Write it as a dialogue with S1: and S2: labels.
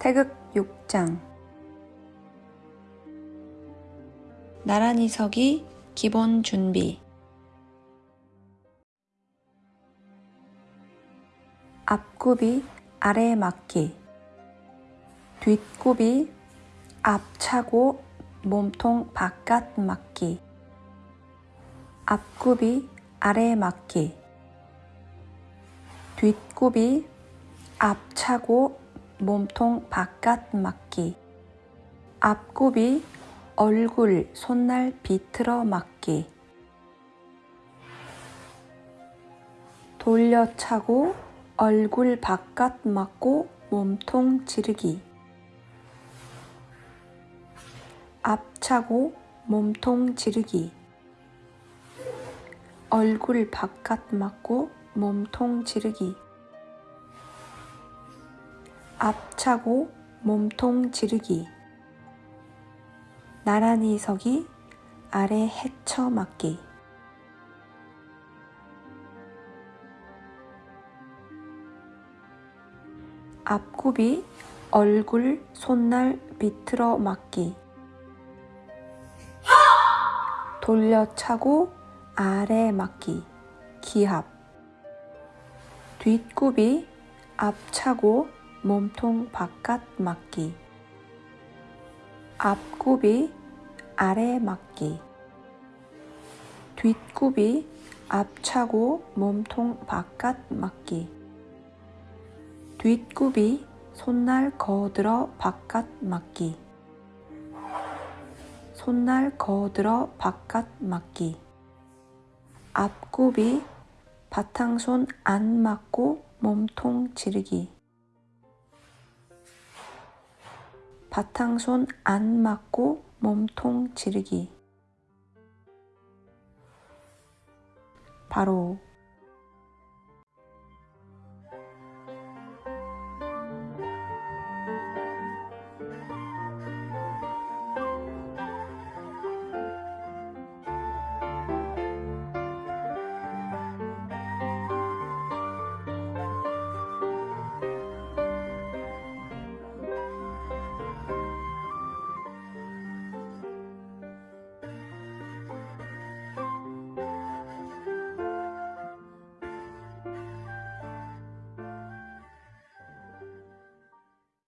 S1: 태극 6장. 나란히 서기 기본 준비. 앞굽이 아래 맞기. 뒷굽이 앞 차고 몸통 바깥 맞기. 앞굽이 아래 맞기. 뒷굽이 앞 차고 몸통 바깥 맞기. 앞굽이 얼굴 손날 비틀어 맞기. 돌려차고 얼굴 바깥 맞고 몸통 지르기. 앞차고 몸통 지르기. 얼굴 바깥 맞고 몸통 지르기 앞차고 몸통 지르기. 나란히 서기 아래 헤쳐 맞기. 앞굽이 얼굴 손날 비틀어 맞기. 돌려차고 아래 맞기. 기합. 뒷굽이 앞차고 몸통 바깥 맞기. 앞굽이 아래 맞기. 뒷굽이 앞차고 몸통 바깥 맞기. 뒷굽이 손날 거들어 바깥 맞기. 손날 거들어 바깥 맞기. 앞굽이 바탕손 안 맞고 몸통 지르기 바탕손 안 맞고 몸통 지르기. 바로